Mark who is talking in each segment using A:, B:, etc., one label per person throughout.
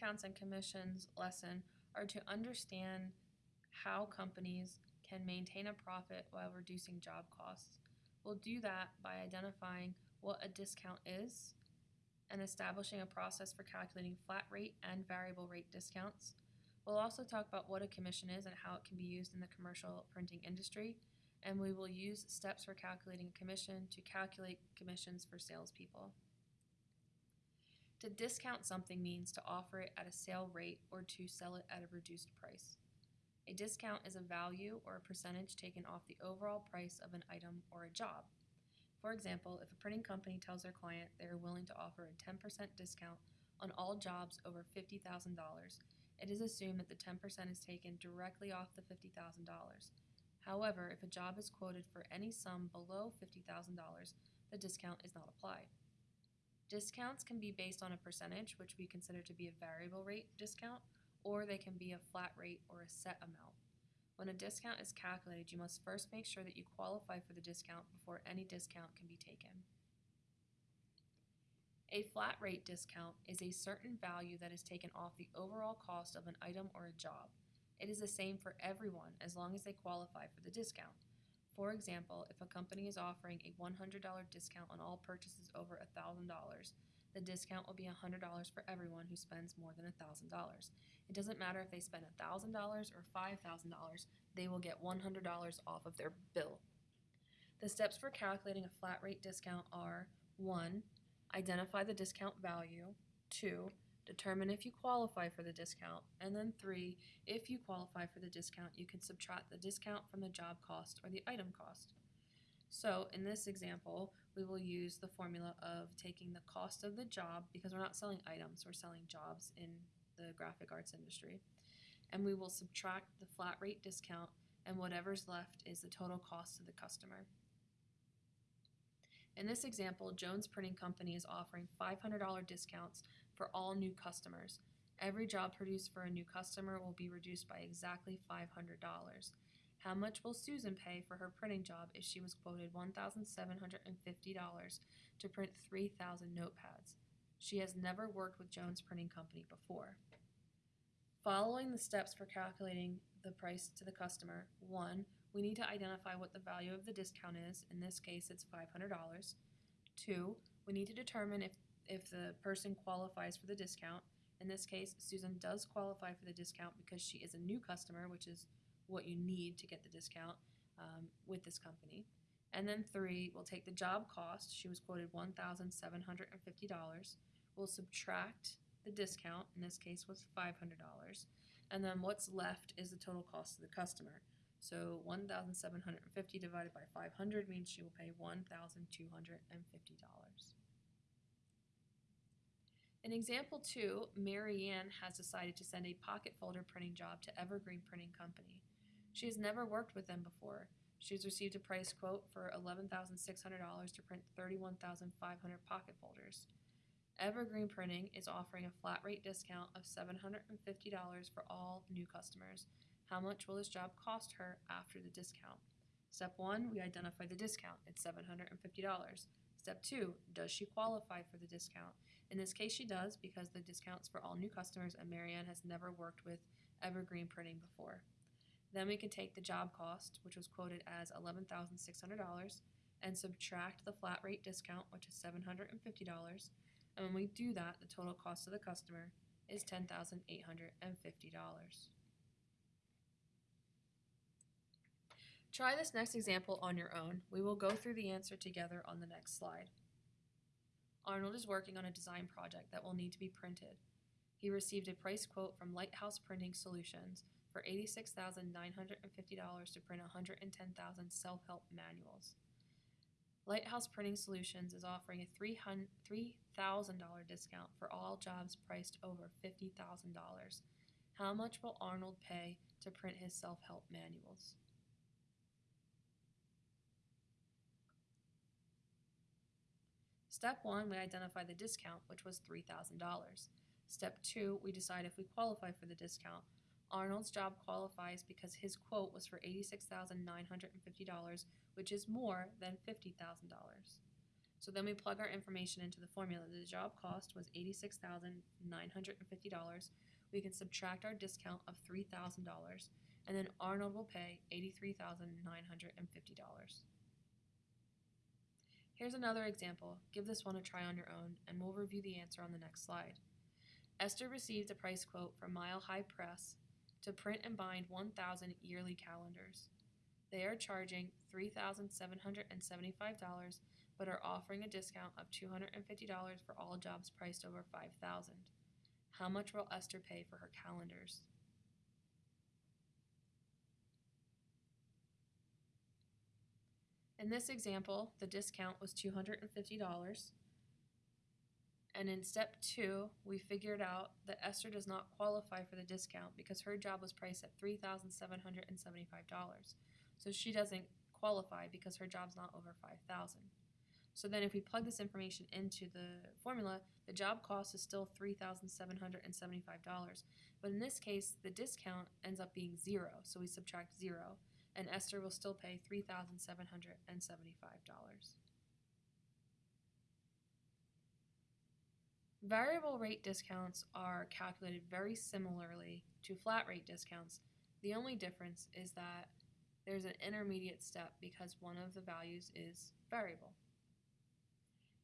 A: discounts and commissions lesson are to understand how companies can maintain a profit while reducing job costs. We'll do that by identifying what a discount is and establishing a process for calculating flat rate and variable rate discounts. We'll also talk about what a commission is and how it can be used in the commercial printing industry. And we will use steps for calculating a commission to calculate commissions for salespeople. To discount something means to offer it at a sale rate or to sell it at a reduced price. A discount is a value or a percentage taken off the overall price of an item or a job. For example, if a printing company tells their client they are willing to offer a 10% discount on all jobs over $50,000, it is assumed that the 10% is taken directly off the $50,000. However, if a job is quoted for any sum below $50,000, the discount is not applied. Discounts can be based on a percentage, which we consider to be a variable rate discount, or they can be a flat rate or a set amount. When a discount is calculated, you must first make sure that you qualify for the discount before any discount can be taken. A flat rate discount is a certain value that is taken off the overall cost of an item or a job. It is the same for everyone as long as they qualify for the discount. For example, if a company is offering a $100 discount on all purchases over $1,000, the discount will be $100 for everyone who spends more than $1,000. It doesn't matter if they spend $1,000 or $5,000, they will get $100 off of their bill. The steps for calculating a flat rate discount are 1. Identify the discount value. 2. Determine if you qualify for the discount. And then 3. If you qualify for the discount, you can subtract the discount from the job cost or the item cost. So in this example, we will use the formula of taking the cost of the job, because we're not selling items, we're selling jobs in the graphic arts industry, and we will subtract the flat rate discount, and whatever's left is the total cost to the customer. In this example, Jones Printing Company is offering $500 discounts for all new customers. Every job produced for a new customer will be reduced by exactly $500. How much will Susan pay for her printing job if she was quoted $1,750 to print 3,000 notepads? She has never worked with Jones Printing Company before. Following the steps for calculating the price to the customer, 1. We need to identify what the value of the discount is. In this case, it's $500. 2. We need to determine if, if the person qualifies for the discount. In this case, Susan does qualify for the discount because she is a new customer, which is what you need to get the discount um, with this company. And then three, we'll take the job cost. She was quoted $1,750. We'll subtract the discount, in this case was $500. And then what's left is the total cost to the customer. So 1,750 divided by 500 means she will pay $1,250. In example two, Mary Ann has decided to send a pocket folder printing job to Evergreen Printing Company. She has never worked with them before. She has received a price quote for $11,600 to print 31,500 pocket folders. Evergreen Printing is offering a flat rate discount of $750 for all new customers. How much will this job cost her after the discount? Step 1, we identify the discount. It's $750. Step 2, does she qualify for the discount? In this case, she does because the discount's for all new customers and Marianne has never worked with Evergreen Printing before. Then we can take the job cost, which was quoted as $11,600, and subtract the flat rate discount, which is $750. And when we do that, the total cost to the customer is $10,850. Try this next example on your own. We will go through the answer together on the next slide. Arnold is working on a design project that will need to be printed. He received a price quote from Lighthouse Printing Solutions for $86,950 to print 110,000 self-help manuals. Lighthouse Printing Solutions is offering a $3,000 discount for all jobs priced over $50,000. How much will Arnold pay to print his self-help manuals? Step one, we identify the discount, which was $3,000. Step two, we decide if we qualify for the discount. Arnold's job qualifies because his quote was for $86,950, which is more than $50,000. So then we plug our information into the formula. The job cost was $86,950. We can subtract our discount of $3,000, and then Arnold will pay $83,950. Here's another example. Give this one a try on your own, and we'll review the answer on the next slide. Esther received a price quote from Mile High Press to print and bind 1,000 yearly calendars. They are charging $3,775, but are offering a discount of $250 for all jobs priced over 5,000. How much will Esther pay for her calendars? In this example, the discount was $250. And in step two, we figured out that Esther does not qualify for the discount because her job was priced at $3,775. So she doesn't qualify because her job's not over 5000 So then if we plug this information into the formula, the job cost is still $3,775. But in this case, the discount ends up being zero, so we subtract zero, and Esther will still pay $3,775. Variable rate discounts are calculated very similarly to flat rate discounts. The only difference is that there's an intermediate step because one of the values is variable.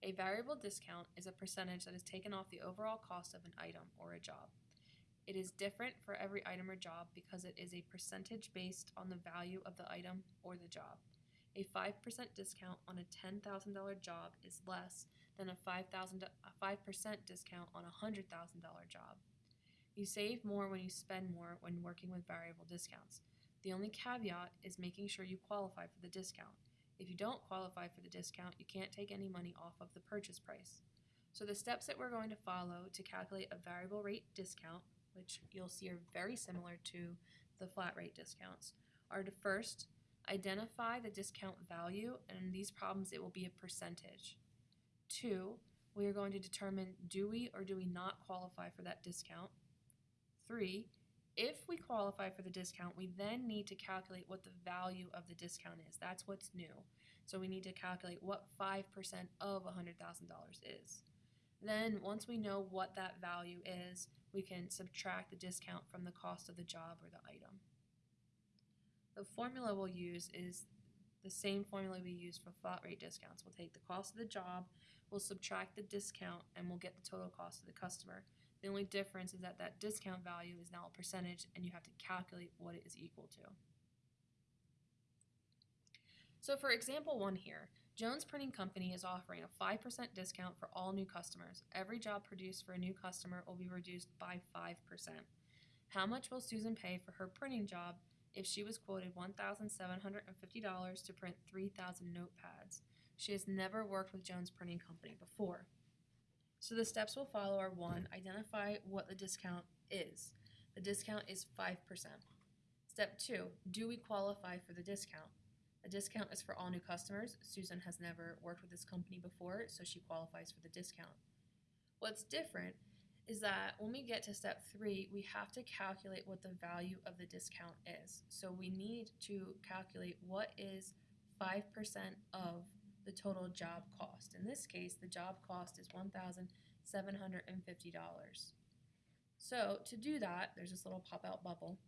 A: A variable discount is a percentage that is taken off the overall cost of an item or a job. It is different for every item or job because it is a percentage based on the value of the item or the job. A 5% discount on a $10,000 job is less than a 5,000 a 5% discount on a $100,000 job. You save more when you spend more when working with variable discounts. The only caveat is making sure you qualify for the discount. If you don't qualify for the discount, you can't take any money off of the purchase price. So the steps that we're going to follow to calculate a variable rate discount, which you'll see are very similar to the flat rate discounts, are to first identify the discount value, and in these problems it will be a percentage. Two, we are going to determine do we or do we not qualify for that discount. Three, if we qualify for the discount, we then need to calculate what the value of the discount is. That's what's new. So we need to calculate what 5% of $100,000 is. Then, once we know what that value is, we can subtract the discount from the cost of the job or the item. The formula we'll use is the same formula we use for flat rate discounts. We'll take the cost of the job, we'll subtract the discount, and we'll get the total cost of the customer. The only difference is that that discount value is now a percentage and you have to calculate what it is equal to. So for example one here, Jones Printing Company is offering a 5% discount for all new customers. Every job produced for a new customer will be reduced by 5%. How much will Susan pay for her printing job if she was quoted $1,750 to print 3,000 notepads? She has never worked with Jones Printing Company before. So the steps we'll follow are one, identify what the discount is. The discount is 5%. Step two, do we qualify for the discount? The discount is for all new customers. Susan has never worked with this company before, so she qualifies for the discount. What's different is that when we get to step three, we have to calculate what the value of the discount is. So we need to calculate what is 5% of the total job cost. In this case, the job cost is $1,750. So to do that, there's this little pop-out bubble.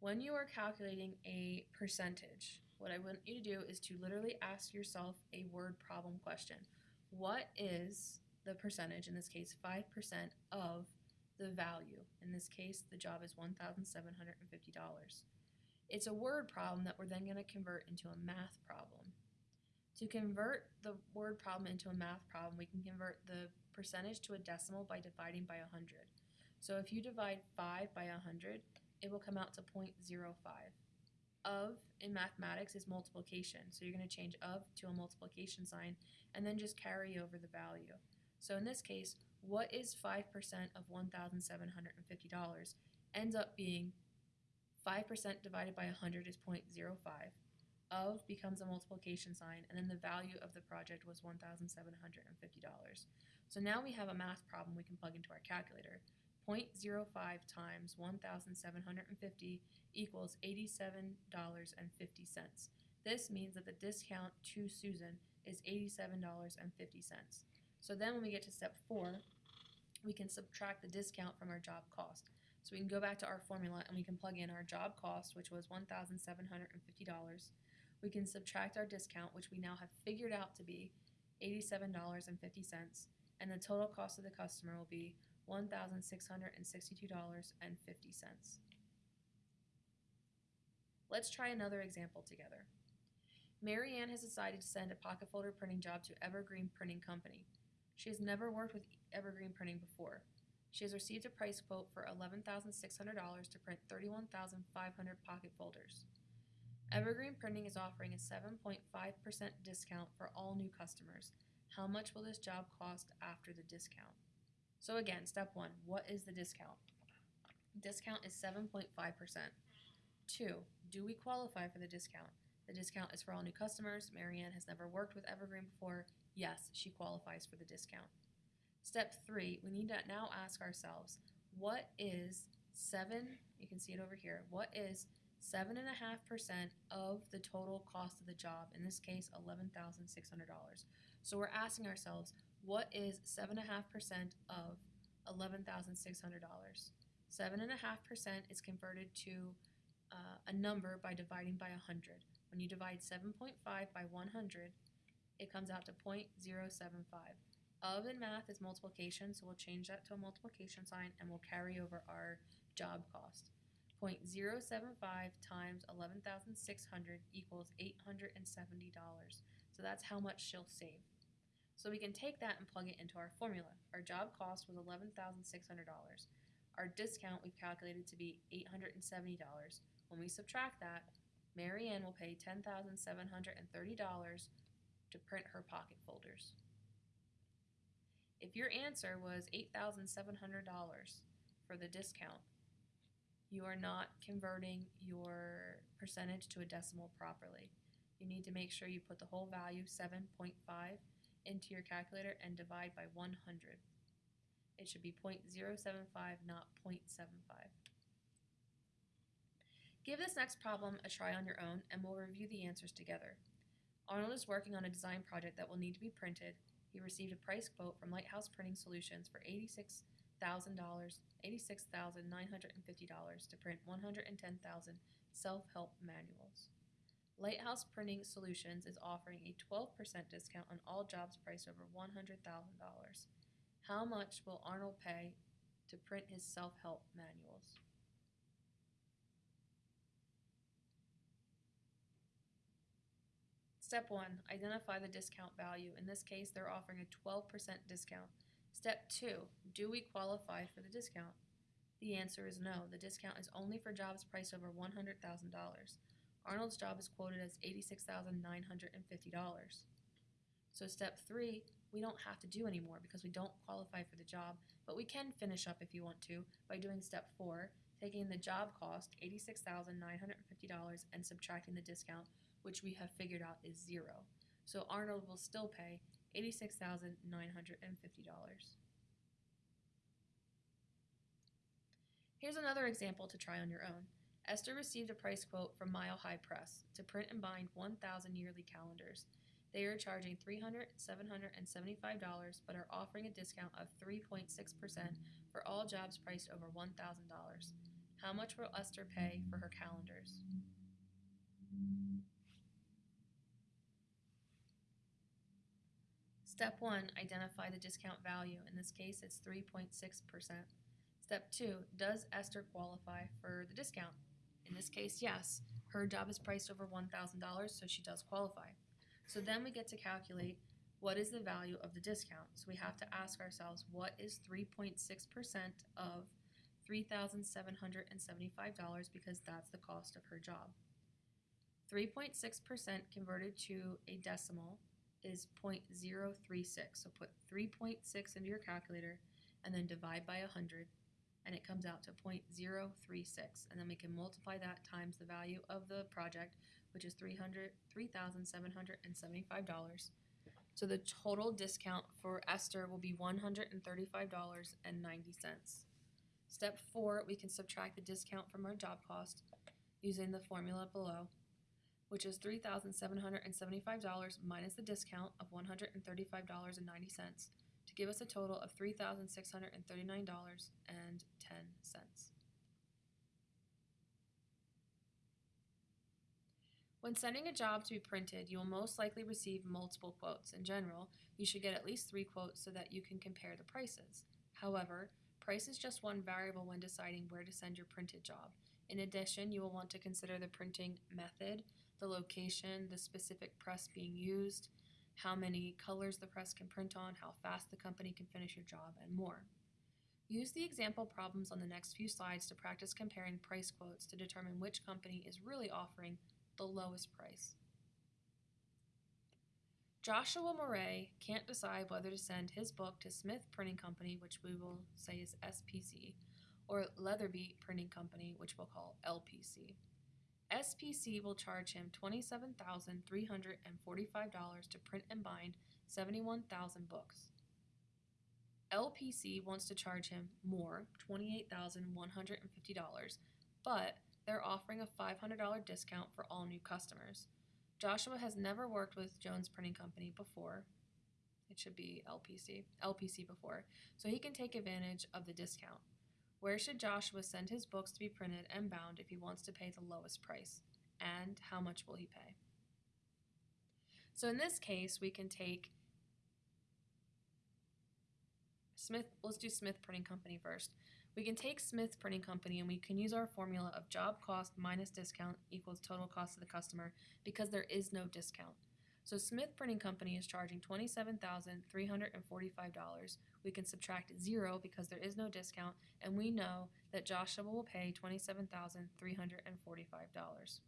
A: When you are calculating a percentage, what I want you to do is to literally ask yourself a word problem question. What is the percentage, in this case 5% of the value? In this case, the job is $1,750. It's a word problem that we're then going to convert into a math problem. To convert the word problem into a math problem, we can convert the percentage to a decimal by dividing by 100. So if you divide 5 by 100, it will come out to 0.05. Of in mathematics is multiplication, so you're going to change of to a multiplication sign and then just carry over the value. So in this case, what is 5% of $1,750 ends up being 5% divided by 100 is 0.05 of becomes a multiplication sign, and then the value of the project was $1,750. So now we have a math problem we can plug into our calculator. 0.05 times 1,750 equals $87.50. This means that the discount to Susan is $87.50. So then when we get to step four, we can subtract the discount from our job cost. So we can go back to our formula and we can plug in our job cost, which was $1,750. We can subtract our discount, which we now have figured out to be $87.50, and the total cost of the customer will be $1,662.50. Let's try another example together. Mary Ann has decided to send a pocket folder printing job to Evergreen Printing Company. She has never worked with Evergreen Printing before. She has received a price quote for $11,600 to print 31,500 pocket folders. Evergreen Printing is offering a 7.5% discount for all new customers. How much will this job cost after the discount? So again, step one, what is the discount? Discount is 7.5%. Two, do we qualify for the discount? The discount is for all new customers. Marianne has never worked with Evergreen before. Yes, she qualifies for the discount. Step three, we need to now ask ourselves, what is seven, you can see it over here, what is seven and a half percent of the total cost of the job, in this case, eleven thousand six hundred dollars. So we're asking ourselves, what is seven and a half percent of eleven thousand six hundred dollars? Seven and a half percent is converted to uh, a number by dividing by hundred. When you divide seven point five by one hundred, it comes out to 0.075. Of in math is multiplication, so we'll change that to a multiplication sign and we'll carry over our job cost. 0.075 times 11,600 equals $870. So that's how much she'll save. So we can take that and plug it into our formula. Our job cost was $11,600. Our discount we've calculated to be $870. When we subtract that, Mary Ann will pay $10,730 to print her pocket folders. If your answer was $8,700 for the discount, you are not converting your percentage to a decimal properly. You need to make sure you put the whole value 7.5 into your calculator and divide by 100. It should be 0.075, not 0.75. Give this next problem a try on your own and we'll review the answers together. Arnold is working on a design project that will need to be printed. He received a price quote from Lighthouse Printing Solutions for $86,000, $86,950 to print 110,000 self-help manuals. Lighthouse Printing Solutions is offering a 12% discount on all jobs priced over $100,000. How much will Arnold pay to print his self-help manuals? Step one, identify the discount value. In this case, they're offering a 12% discount. Step two, do we qualify for the discount? The answer is no. The discount is only for jobs priced over $100,000. Arnold's job is quoted as $86,950. So step three, we don't have to do anymore because we don't qualify for the job, but we can finish up if you want to by doing step four, taking the job cost, $86,950, and subtracting the discount, which we have figured out is zero. So Arnold will still pay $86,950. Here's another example to try on your own. Esther received a price quote from Mile High Press to print and bind 1,000 yearly calendars. They are charging $300, $775, but are offering a discount of 3.6% for all jobs priced over $1,000. How much will Esther pay for her calendars? Step one, identify the discount value. In this case, it's 3.6%. Step two, does Esther qualify for the discount? In this case, yes. Her job is priced over $1,000, so she does qualify. So then we get to calculate what is the value of the discount. So we have to ask ourselves, what is 3.6% of $3,775 because that's the cost of her job. 3.6% converted to a decimal is 0.036. So put 3.6 into your calculator and then divide by 100 and it comes out to 0.036 and then we can multiply that times the value of the project which is $300 $3,775. So the total discount for Esther will be $135.90. Step 4, we can subtract the discount from our job cost using the formula below. Which is $3,775 minus the discount of $135.90 to give us a total of $3,639.10. When sending a job to be printed, you will most likely receive multiple quotes. In general, you should get at least three quotes so that you can compare the prices. However, price is just one variable when deciding where to send your printed job. In addition, you will want to consider the printing method, the location, the specific press being used, how many colors the press can print on, how fast the company can finish your job, and more. Use the example problems on the next few slides to practice comparing price quotes to determine which company is really offering the lowest price. Joshua Moray can't decide whether to send his book to Smith Printing Company, which we will say is SPC, or Leatherby Printing Company, which we'll call LPC. SPC will charge him $27,345 to print and bind 71,000 books. LPC wants to charge him more, $28,150, but they're offering a $500 discount for all new customers. Joshua has never worked with Jones Printing Company before. It should be LPC, LPC before, so he can take advantage of the discount. Where should Joshua send his books to be printed and bound if he wants to pay the lowest price? And how much will he pay? So in this case, we can take Smith, let's do Smith Printing Company first. We can take Smith Printing Company and we can use our formula of job cost minus discount equals total cost to the customer because there is no discount. So Smith Printing Company is charging $27,345. We can subtract zero because there is no discount, and we know that Joshua will pay $27,345.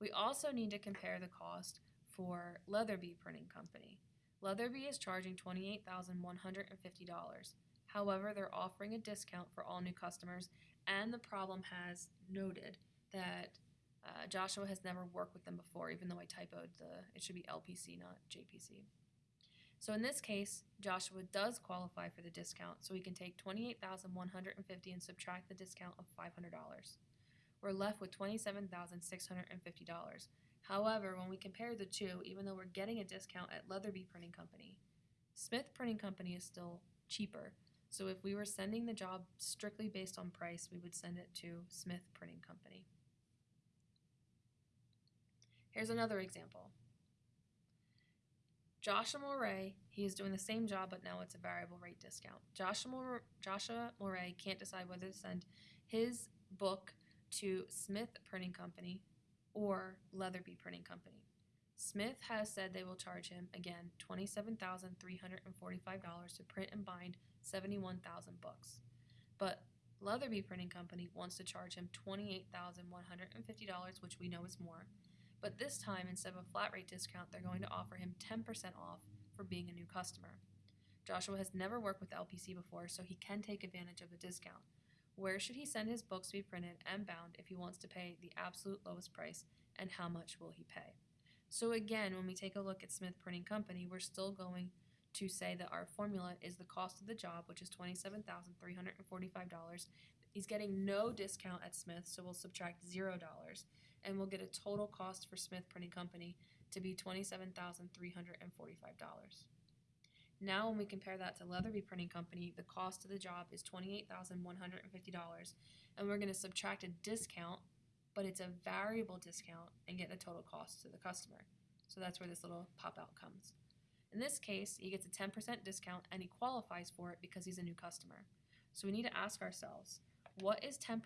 A: We also need to compare the cost for Leatherby Printing Company. Leatherby is charging $28,150. However, they're offering a discount for all new customers, and the problem has noted that uh, Joshua has never worked with them before, even though I typoed the, it should be LPC, not JPC. So in this case, Joshua does qualify for the discount, so we can take 28150 and subtract the discount of $500. We're left with $27,650. However, when we compare the two, even though we're getting a discount at Leatherby Printing Company, Smith Printing Company is still cheaper. So if we were sending the job strictly based on price, we would send it to Smith Printing Company. Here's another example. Joshua Moray, he is doing the same job, but now it's a variable rate discount. Joshua, Mor- Joshua Moray can't decide whether to send his book to Smith Printing Company or Leatherby Printing Company. Smith has said they will charge him, again, $27,345 to print and bind 71,000 books. But Leatherby Printing Company wants to charge him $28,150, which we know is more. But this time, instead of a flat rate discount, they're going to offer him 10% off for being a new customer. Joshua has never worked with LPC before, so he can take advantage of the discount. Where should he send his books to be printed and bound if he wants to pay the absolute lowest price, and how much will he pay? So again, when we take a look at Smith Printing Company, we're still going to say that our formula is the cost of the job, which is $27,345. He's getting no discount at Smith, so we'll subtract $0, and we'll get a total cost for Smith Printing Company to be $27,345. Now, when we compare that to Leatherby Printing Company, the cost of the job is $28,150, and we're going to subtract a discount but it's a variable discount and get the total cost to the customer. So that's where this little pop out comes. In this case, he gets a 10% discount and he qualifies for it because he's a new customer. So we need to ask ourselves, what is 10%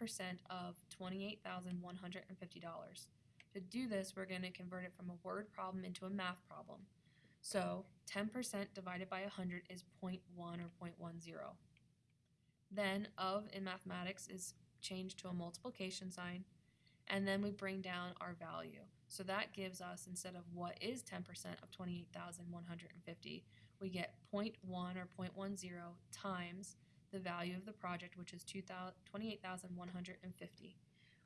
A: of $28,150? To do this, we're going to convert it from a word problem into a math problem. So 10% divided by 100 is 0.1 or 0.10. Then of in mathematics is changed to a multiplication sign and then we bring down our value. So that gives us, instead of what is 10% of 28,150, we get 0.1 or 0.10 times the value of the project, which is 28,150.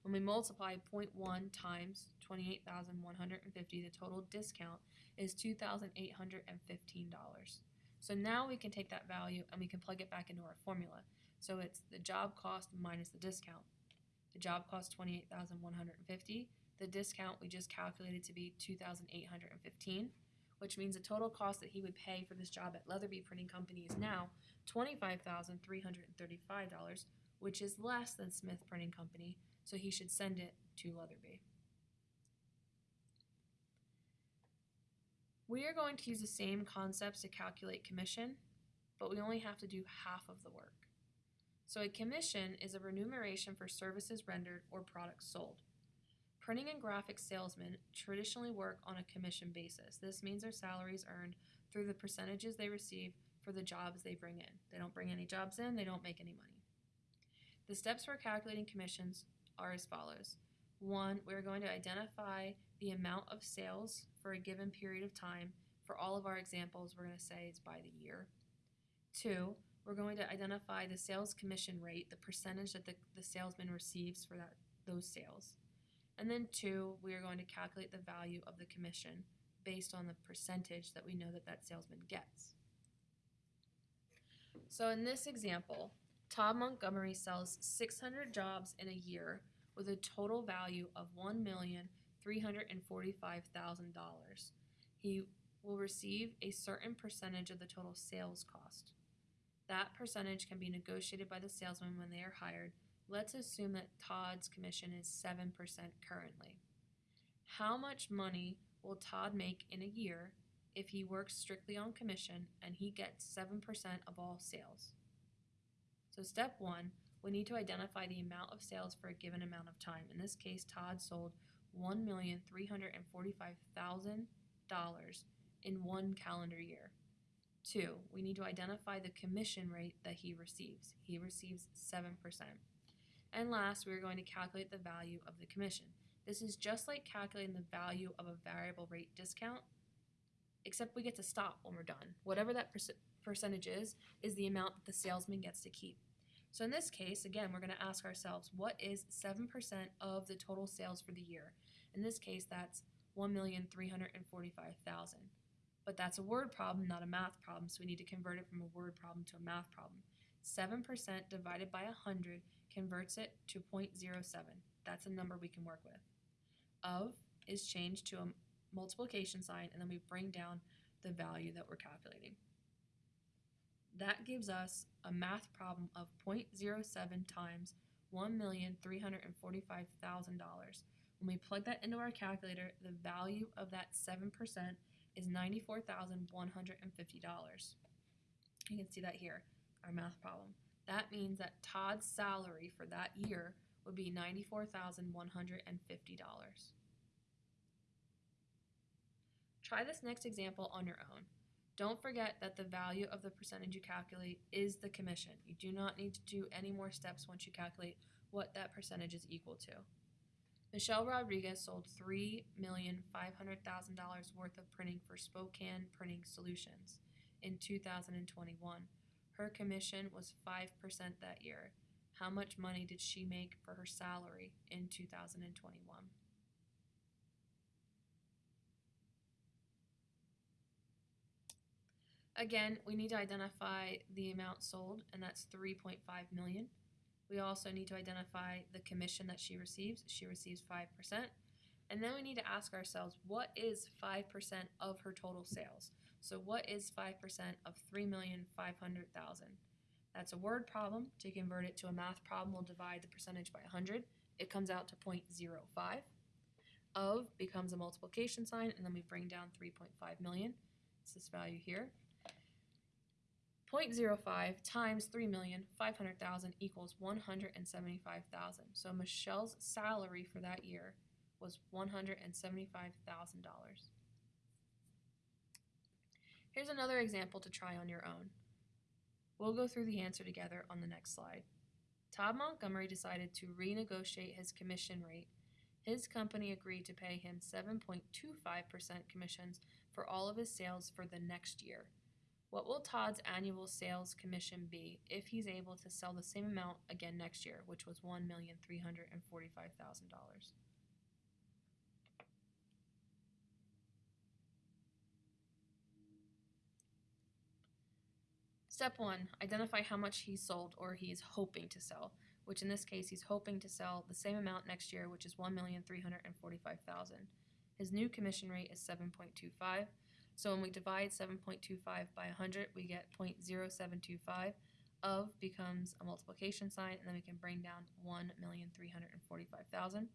A: When we multiply 0.1 times 28,150, the total discount is $2,815. So now we can take that value and we can plug it back into our formula. So it's the job cost minus the discount. The job cost 28,150. The discount we just calculated to be 2,815 which means the total cost that he would pay for this job at Leatherby Printing Company is now twenty-five thousand three hundred and thirty-five dollars, which is less than Smith Printing Company, so he should send it to Leatherby. We are going to use the same concepts to calculate commission, but we only have to do half of the work. So a commission is a remuneration for services rendered or products sold. Printing and graphics salesmen traditionally work on a commission basis. This means their salary is earned through the percentages they receive for the jobs they bring in. They don't bring any jobs in, they don't make any money. The steps for calculating commissions are as follows. One, we're going to identify the amount of sales for a given period of time. For all of our examples, we're going to say it's by the year. Two, we're going to identify the sales commission rate, the percentage that the, the salesman receives for that those sales. And then two, we are going to calculate the value of the commission based on the percentage that we know that that salesman gets. So in this example, Todd Montgomery sells 600 jobs in a year with a total value of $1,345,000. He will receive a certain percentage of the total sales cost. That percentage can be negotiated by the salesman when they are hired. Let's assume that Todd's commission is 7% currently. How much money will Todd make in a year if he works strictly on commission and he gets 7% of all sales? So, step one, we need to identify the amount of sales for a given amount of time. In this case, Todd sold $1,345,000 in one calendar year. Two, we need to identify the commission rate that he receives. He receives 7%. And last, we're going to calculate the value of the commission. This is just like calculating the value of a variable rate discount, except we get to stop when we're done. Whatever that perc- percentage is, is the amount that the salesman gets to keep. So in this case, again, we're going to ask ourselves, what is 7% of the total sales for the year? In this case, that's 1,345,000. But that's a word problem, not a math problem, so we need to convert it from a word problem to a math problem. 7% divided by 100 converts it to 0.07. That's a number we can work with. Of is changed to a multiplication sign, and then we bring down the value that we're calculating. That gives us a math problem of 0.07 times $1,345,000. When we plug that into our calculator, the value of that 7% is $94,150. You can see that here, our math problem. That means that Todd's salary for that year would be $94,150. Try this next example on your own. Don't forget that the value of the percentage you calculate is the commission. You do not need to do any more steps once you calculate what that percentage is equal to. Michelle Rodriguez sold $3,500,000 worth of printing for Spokane Printing Solutions in 2021. Her commission was 5% that year. How much money did she make for her salary in 2021? Again, we need to identify the amount sold, and that's 3.5 million. We also need to identify the commission that she receives. She receives 5%. And then we need to ask ourselves, what is 5% of her total sales? So what is 5% of 3,500,000? That's a word problem. To convert it to a math problem, we'll divide the percentage by 100. It comes out to 0.05. Of becomes a multiplication sign, and then we bring down 3.5 million. It's this value here. 0.05 times 3,500,000 equals 175,000. So Michelle's salary for that year was $175,000. Here's another example to try on your own. We'll go through the answer together on the next slide. Todd Montgomery decided to renegotiate his commission rate. His company agreed to pay him 7.25% commissions for all of his sales for the next year. What will Todd's annual sales commission be if he's able to sell the same amount again next year, which was $1,345,000? Step one, identify how much he sold or he is hoping to sell. which in this case he's hoping to sell the same amount next year, which is one million three hundred and forty-five thousand. His new commission rate is seven point two five. So when we divide seven point two five by hundred, we get 0.0725. Of becomes a multiplication sign, and then we can bring down one million three hundred and forty-five thousand.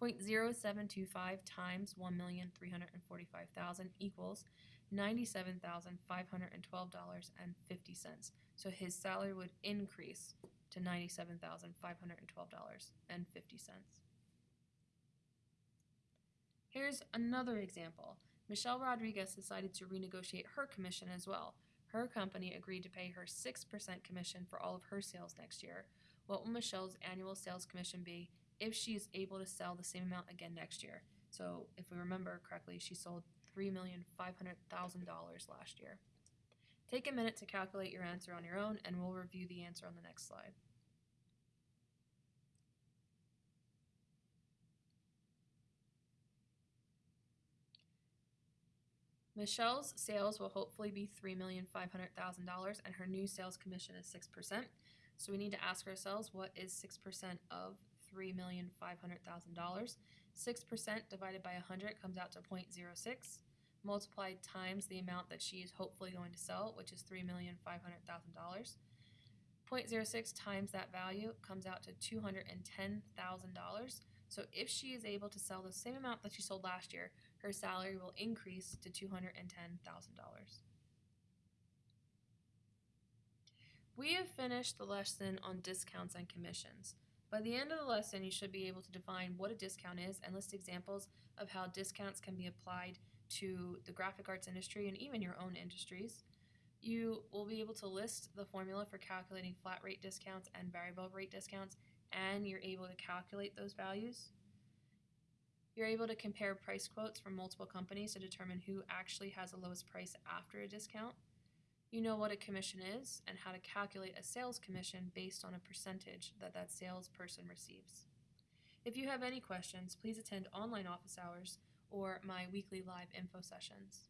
A: 0.0725 times one million three hundred and forty-five thousand equals ninety-seven thousand five hundred and twelve dollars and fifty cents. So his salary would increase to ninety-seven thousand five hundred and twelve dollars and fifty cents. Here's another example. Michelle Rodriguez decided to renegotiate her commission as well. Her company agreed to pay her 6% commission for all of her sales next year. What will Michelle's annual sales commission be if she is able to sell the same amount again next year? So, if we remember correctly, she sold $3,500,000 last year. Take a minute to calculate your answer on your own, and we'll review the answer on the next slide. Michelle's sales will hopefully be $3,500,000 and her new sales commission is 6%. So we need to ask ourselves what is 6% of $3,500,000? 6% divided by 100 comes out to 0.06 multiplied times the amount that she is hopefully going to sell, which is $3,500,000. 0.06 times that value comes out to $210,000. So if she is able to sell the same amount that she sold last year, her salary will increase to $210,000. We have finished the lesson on discounts and commissions. By the end of the lesson, you should be able to define what a discount is and list examples of how discounts can be applied to the graphic arts industry and even your own industries. You will be able to list the formula for calculating flat rate discounts and variable rate discounts, and you're able to calculate those values. You're able to compare price quotes from multiple companies to determine who actually has the lowest price after a discount. You know what a commission is and how to calculate a sales commission based on a percentage that that salesperson receives. If you have any questions, please attend online office hours or my weekly live info sessions.